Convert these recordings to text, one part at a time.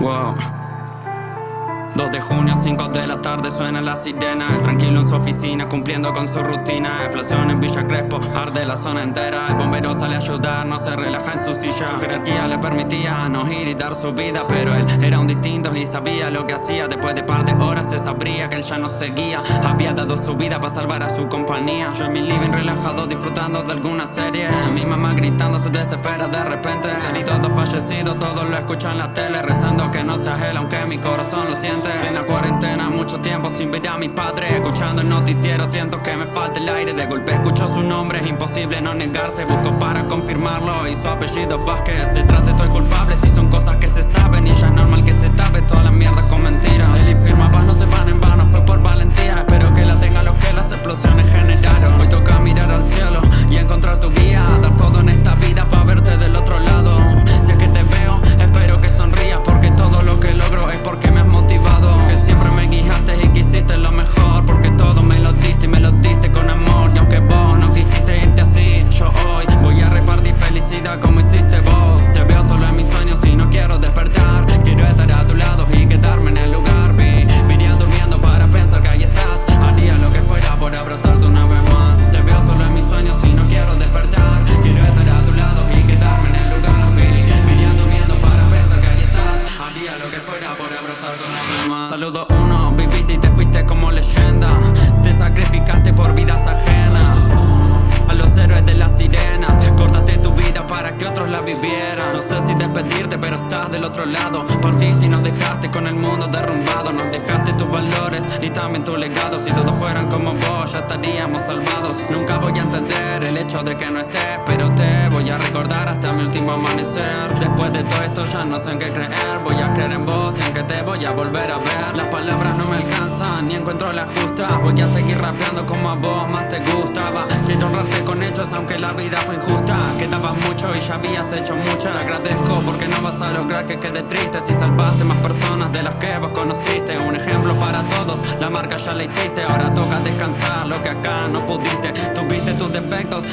Wow. 2 de junio, 5 de la tarde, suena la sirena. El tranquilo en su oficina, cumpliendo con su rutina. Explosión en Villa Crespo, arde la zona entera. El bombero sale a ayudar, no se relaja en su silla. Su jerarquía le permitía no ir y dar su vida Pero él era un distinto y sabía lo que hacía. Después de par de horas se sabría que él ya no seguía. Había dado su vida para salvar a su compañía. Yo en mi living relajado disfrutando de alguna serie. Mi mamá gritando se desespera de repente. Todo fallecido, todo lo escucho en la tele Rezando que no sea él, aunque mi corazón lo siente en la cuarentena, mucho tiempo sin ver a mi padre. Escuchando el noticiero, siento que me falta el aire. De golpe escucho su nombre, es imposible no negarse. Busco para confirmarlo y su apellido Vázquez. Detrás de estoy culpable si son cosas que se saben. Y ya es normal que se tape toda la mierda con mentiras. Él y firma paz no se van en vano, que Saludo uno, viviste y te fuiste como leyenda. Te sacrificaste por vidas ajenas. A los héroes de las sirenas Cortaste tu vida para que otros la vivieran. No sé si despedirte pero estás del otro lado. Partiste y nos dejaste con el mundo derrumbado. Nos dejaste tus valores y también tu legado. Si todos fueran como vos ya estaríamos salvados. Nunca voy a entender el hecho de que no estés Pero te voy a recordar mi último amanecer. Después de todo esto ya no sé en qué creer. Voy a creer en vos en que te voy a volver a ver. Las palabras no me alcanzan, ni encuentro la justa. Voy a seguir rapeando como a vos más te gustaba. Quiero honrarte con hechos aunque la vida fue injusta. Quedaba mucho y ya habías hecho mucho Te agradezco porque no vas a lograr que quede triste Si salvaste más personas de las que vos conociste. Un ejemplo para todos, la marca ya la hiciste. Ahora toca descansar lo que acá no pudiste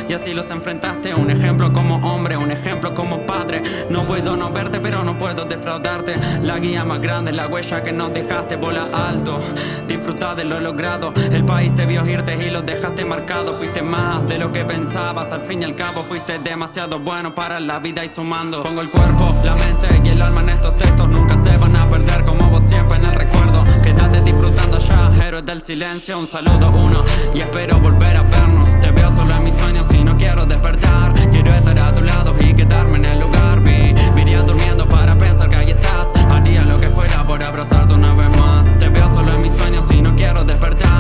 y así los enfrentaste. Un ejemplo como hombre, un ejemplo como padre. No puedo no verte pero no puedo defraudarte. La guía más grande, la huella que nos dejaste bola alto. Disfruta de lo logrado. El país te vio irte y lo dejaste marcado. Fuiste más de lo que pensabas. Al fin y al cabo fuiste demasiado bueno para la vida y sumando. Pongo el cuerpo, la mente y el alma en estos textos. Nunca se van a perder como vos siempre en el recuerdo. Quédate disfrutando ya, héroes del silencio. Un saludo uno y espero volver a vernos despertar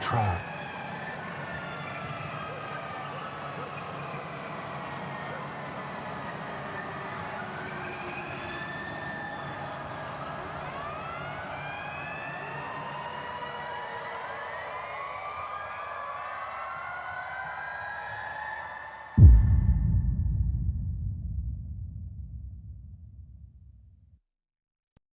trap.